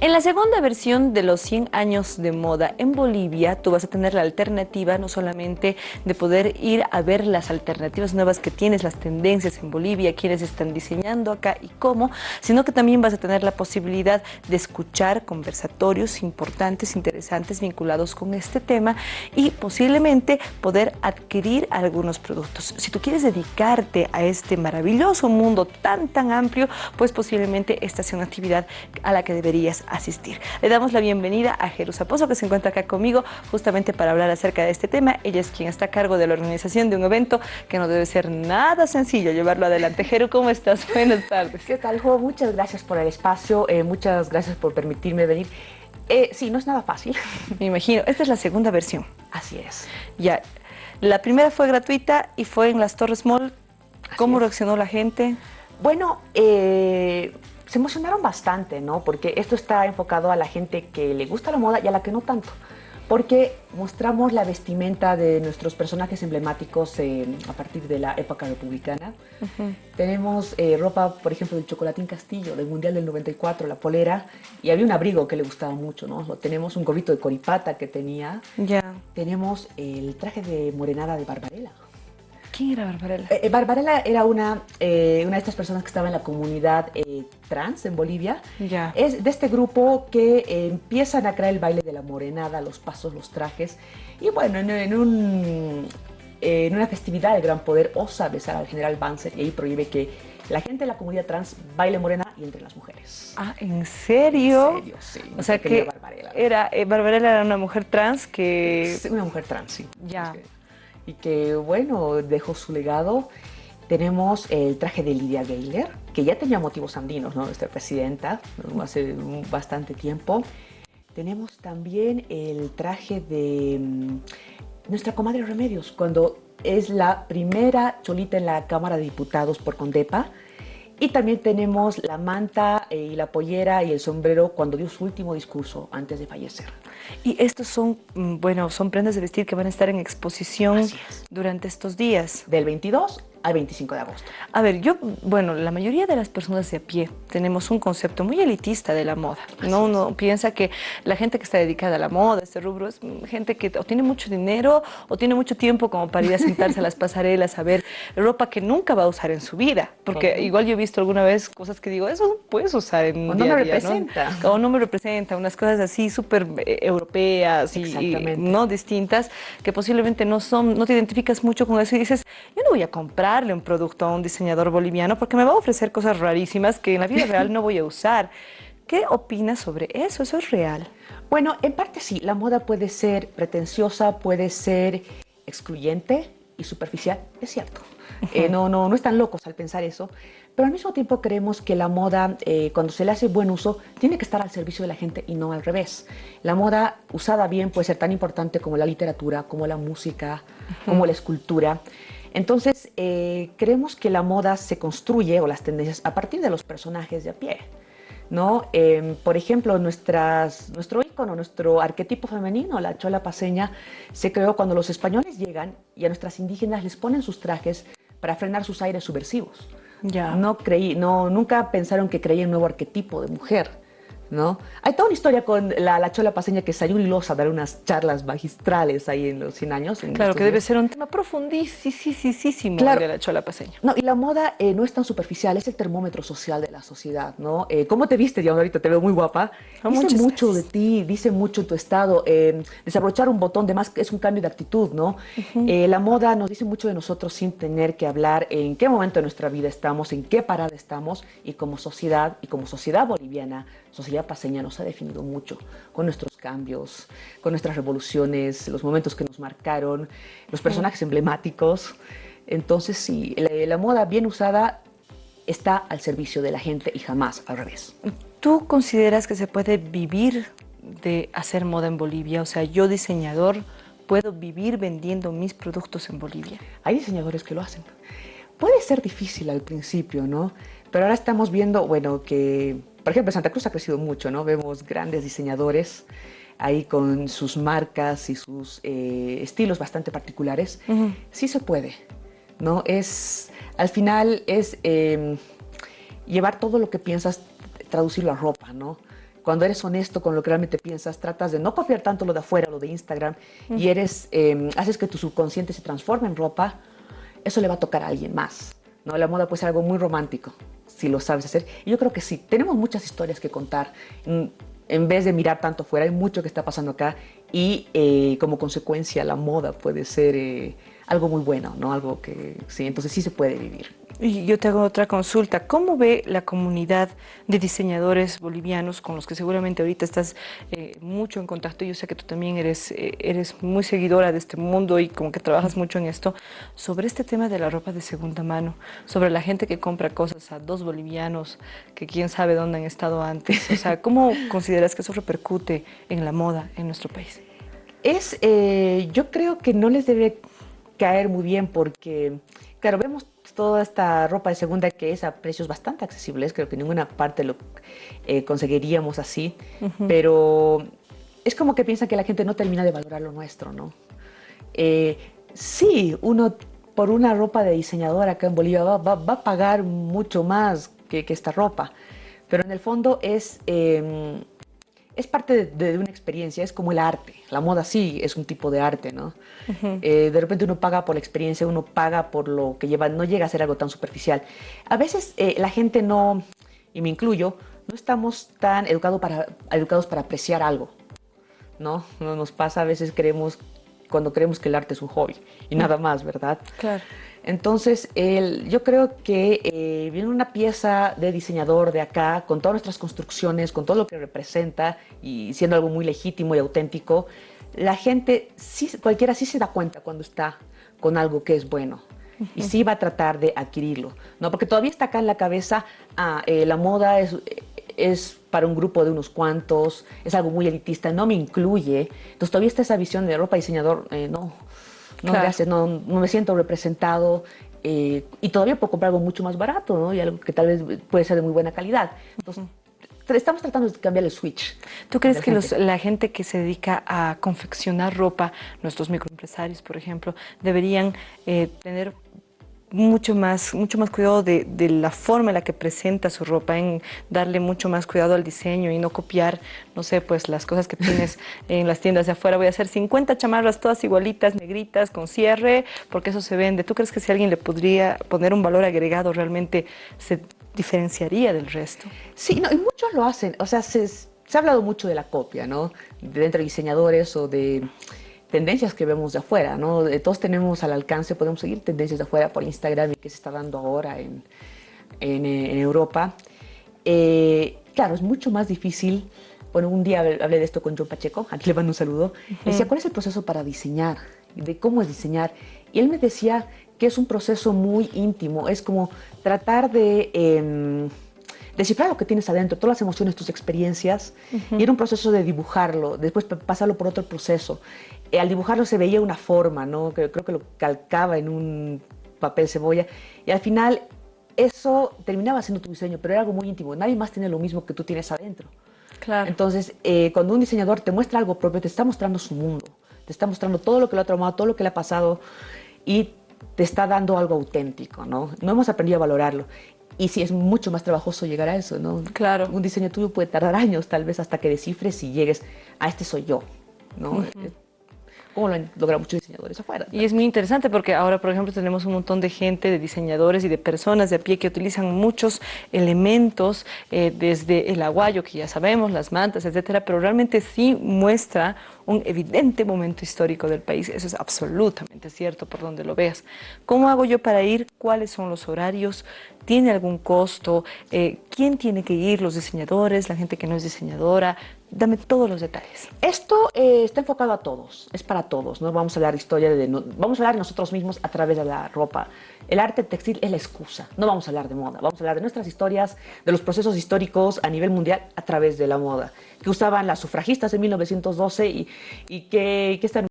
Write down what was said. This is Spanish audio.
En la segunda versión de los 100 años de moda en Bolivia, tú vas a tener la alternativa no solamente de poder ir a ver las alternativas nuevas que tienes, las tendencias en Bolivia, quienes están diseñando acá y cómo, sino que también vas a tener la posibilidad de escuchar conversatorios importantes, interesantes, vinculados con este tema y posiblemente poder adquirir algunos productos. Si tú quieres dedicarte a este maravilloso mundo tan, tan amplio, pues posiblemente esta sea una actividad a la que deberías asistir. Le damos la bienvenida a Jerusa Pozo, que se encuentra acá conmigo justamente para hablar acerca de este tema. Ella es quien está a cargo de la organización de un evento que no debe ser nada sencillo llevarlo adelante. Jeru, ¿cómo estás? Buenas tardes. ¿Qué tal, Jo? Muchas gracias por el espacio, eh, muchas gracias por permitirme venir. Eh, sí, no es nada fácil. Me imagino. Esta es la segunda versión. Así es. Ya. La primera fue gratuita y fue en las Torres Mall. ¿Cómo reaccionó la gente? Bueno, eh, se emocionaron bastante, ¿no? Porque esto está enfocado a la gente que le gusta la moda y a la que no tanto. Porque mostramos la vestimenta de nuestros personajes emblemáticos a partir de la época republicana. Tenemos eh, ropa, por ejemplo, del Chocolatín Castillo, del Mundial del 94, la polera, y había un abrigo que le gustaba mucho, ¿no? Tenemos un gorrito de coripata que tenía. Ya. Tenemos el traje de morenada de Barbarella. ¿Quién era Barbarella? Eh, eh, Barbarella era una, eh, una de estas personas que estaba en la comunidad trans en Bolivia. Ya. Es de este grupo que empiezan a crear el baile de la morenada, los pasos, los trajes. Y bueno, en, un, en una festividad de gran poder osa besar al general Banzer y ahí prohíbe que la gente de la comunidad trans baile morena y entre las mujeres. Ah, ¿en serio? En serio, sí. O sea que Barbarella. Era, Barbarella era una mujer trans que... Una mujer trans, sí. Ya y que, bueno, dejó su legado. Tenemos el traje de Lidia Gayler, que ya tenía motivos andinos, ¿no? Nuestra presidenta, hace bastante tiempo. Tenemos también el traje de mm, nuestra comadre Remedios, cuando es la primera cholita en la Cámara de Diputados por Condepa. Y también tenemos la manta eh, y la pollera y el sombrero cuando dio su último discurso antes de fallecer. Y estos son, mm, bueno, son prendas de vestir que van a estar en exposición durante estos días. Del 22 al 25 de agosto. A ver, yo, bueno, la mayoría de las personas de a pie tenemos un concepto muy elitista de la moda, ¿no? Uno piensa que la gente que está dedicada a la moda, este rubro, es gente que o tiene mucho dinero o tiene mucho tiempo como para ir a sentarse a las pasarelas a ver ropa que nunca va a usar en su vida, porque igual yo he visto alguna vez cosas que digo, eso no puedes usar en o no me representa. O no me representa, unas cosas así súper eh, europeas y, y, no distintas, que posiblemente no son, no te identificas mucho con eso y dices, yo no voy a comprar un producto a un diseñador boliviano porque me va a ofrecer cosas rarísimas que en la vida real no voy a usar. ¿Qué opinas sobre eso? ¿Eso es real? Bueno, en parte sí. La moda puede ser pretenciosa, puede ser excluyente y superficial, es cierto. Eh, no, no, no están locos al pensar eso, pero al mismo tiempo creemos que la moda, eh, cuando se le hace buen uso, tiene que estar al servicio de la gente y no al revés. La moda usada bien puede ser tan importante como la literatura, como la música, como la escultura. Entonces, eh, creemos que la moda se construye, o las tendencias, a partir de los personajes de a pie. ¿no? Em, por ejemplo, nuestras, nuestro ícono, nuestro arquetipo femenino, la chola paseña, se creó cuando los españoles llegan y a nuestras indígenas les ponen sus trajes para frenar sus aires subversivos. Ya. No creí, no, nunca pensaron que creía un nuevo arquetipo de mujer. ¿No? Hay toda una historia con la, chola paseña que salió ilosa a dar unas charlas magistrales ahí en los 100 años. claro, que debe ser un tema profundísimo claro. de la chola paseña. No, y la moda eh, no es tan superficial, es el termómetro social de la sociedad, ¿no? Eh, ¿Cómo te viste, ya ahorita te veo muy guapa? Oh, dice mucho de ti, dice mucho tu estado. Eh, desabrochar un botón de más es un cambio de actitud, ¿no? la moda nos dice mucho de nosotros sin tener que hablar en qué momento de nuestra vida estamos, en qué parada estamos y como sociedad, y como sociedad boliviana, sociedad paseña nos ha definido mucho con nuestros cambios, con nuestras revoluciones, los momentos que nos marcaron, los personajes emblemáticos. Entonces, sí, la, moda bien usada está al servicio de la gente y jamás al revés. ¿Tú consideras que se puede vivir de hacer moda en Bolivia? O sea, yo diseñador, ¿puedo vivir vendiendo mis productos en Bolivia? Hay diseñadores que lo hacen. Puede ser difícil al principio, ¿no? Pero ahora estamos viendo, bueno, que por ejemplo, Santa Cruz ha crecido mucho, ¿no? Vemos grandes diseñadores ahí con sus marcas y sus eh, estilos bastante particulares. Sí se puede, ¿no? Es, al final es em, llevar todo lo que piensas, traducirlo a ropa, ¿no? cuando eres honesto con lo que realmente piensas, tratas de no copiar tanto lo de afuera, lo de Instagram, y eres, em, haces que tu subconsciente se transforme en ropa, eso le va a tocar a alguien más. La moda puede ser algo muy romántico, si lo sabes hacer. Y yo creo que sí, tenemos muchas historias que contar. En, vez de mirar tanto fuera, hay mucho que está pasando acá y eh, como consecuencia la moda puede ser eh, algo muy bueno, ¿no? Algo que sí, entonces sí se puede vivir. Y yo te hago otra consulta. ¿Cómo ve la comunidad de diseñadores bolivianos con los que seguramente ahorita estás eh, mucho en contacto? Yo sé que tú también eres, eh, eres muy seguidora de este mundo y como que trabajas mucho en esto. Sobre este tema de la ropa de segunda mano, sobre la gente que compra cosas a dos bolivianos que quién sabe dónde han estado antes. O sea, ¿cómo consideras que eso repercute en la moda en nuestro país? Es, eh, yo creo que no les debe caer muy bien porque, claro, vemos toda esta ropa de segunda que es a precios bastante accesibles, creo que en ninguna parte lo eh, conseguiríamos así, pero es como que piensa que la gente no termina de valorar lo nuestro, ¿no? Eh, sí, uno por una ropa de diseñador acá en Bolivia va, a pagar mucho más que, esta ropa, pero en el fondo es... Em, es parte de, una experiencia, es como el arte. La moda sí es un tipo de arte, ¿no? Eh, de repente uno paga por la experiencia, uno paga por lo que lleva, no llega a ser algo tan superficial. A veces eh, la gente no, y me incluyo, no estamos tan educado para, educados para apreciar algo, ¿no? No nos pasa, a veces creemos, cuando creemos que el arte es un hobby y nada más, ¿verdad? Claro. Entonces, el, yo creo que eh, viene una pieza de diseñador de acá, con todas nuestras construcciones, con todo lo que representa y siendo algo muy legítimo y auténtico, la gente, sí, cualquiera sí se da cuenta cuando está con algo que es bueno y sí va a tratar de adquirirlo, ¿no? Porque todavía está acá en la cabeza, ah, eh, la moda es, es para un grupo de unos cuantos, es algo muy elitista, no me incluye, entonces todavía está esa visión de ropa diseñador, eh, no, no, gracias, no, no, me siento representado eh, y todavía puedo comprar algo mucho más barato, ¿no? Y algo que tal vez puede ser de muy buena calidad. Entonces, estamos tratando de cambiar el switch. ¿Tú crees que la gente que se dedica a confeccionar ropa, nuestros microempresarios, por ejemplo, deberían eh, tener mucho más, mucho más cuidado de, la forma en la que presenta su ropa, en darle mucho más cuidado al diseño y no copiar, no sé, pues las cosas que tienes en las tiendas de afuera. Voy a hacer 50 chamarras todas igualitas, negritas, con cierre, porque eso se vende. ¿Tú crees que si alguien le podría poner un valor agregado realmente se diferenciaría del resto? Sí, no, y muchos lo hacen. O sea, se, se ha hablado mucho de la copia, ¿no? De entre diseñadores o de tendencias que vemos de afuera, ¿no? Todos tenemos al alcance, podemos seguir tendencias de afuera por Instagram y que se está dando ahora en, en, Europa. Eh, claro, es mucho más difícil. Bueno, un día hablé de esto con John Pacheco, aquí le mando un saludo. decía, ¿cuál es el proceso para diseñar? De cómo es diseñar. Y él me decía que es un proceso muy íntimo, es como tratar de... Em, descifrar lo que tienes adentro, todas las emociones, tus experiencias, y era un proceso de dibujarlo, después pasarlo por otro proceso. Eh, al dibujarlo se veía una forma, ¿no? Creo, que lo calcaba en un papel cebolla, y al final eso terminaba siendo tu diseño, pero era algo muy íntimo. Nadie más tiene lo mismo que tú tienes adentro. Claro. Entonces, eh, cuando un diseñador te muestra algo propio, te está mostrando su mundo, te está mostrando todo lo que lo ha tomado, todo lo que le ha pasado, y te está dando algo auténtico, ¿no? No hemos aprendido a valorarlo. Y sí, es mucho más trabajoso llegar a eso, ¿no? Claro. Un diseño tuyo puede tardar años, tal vez, hasta que descifres y llegues a este soy yo, ¿no? Como lo han logrado muchos diseñadores afuera. Y es muy interesante porque ahora, por ejemplo, tenemos un montón de gente, de diseñadores y de personas de a pie que utilizan muchos elementos, eh, desde el aguayo, que ya sabemos, las mantas, etcétera, pero realmente sí muestra un evidente momento histórico del país. Eso es absolutamente cierto por donde lo veas. ¿Cómo hago yo para ir? ¿Cuáles son los horarios? ¿Tiene algún costo? Eh, ¿Quién tiene que ir? ¿Los diseñadores? ¿La gente que no es diseñadora? Dame todos los detalles. Esto eh, está enfocado a todos, es para todos. ¿no? Vamos a hablar historia, de, vamos a hablar de nosotros mismos a través de la ropa. El arte textil es la excusa, no vamos a hablar de moda, vamos a hablar de nuestras historias, de los procesos históricos a nivel mundial a través de la moda, que usaban las sufragistas en 1912 y, y que, que están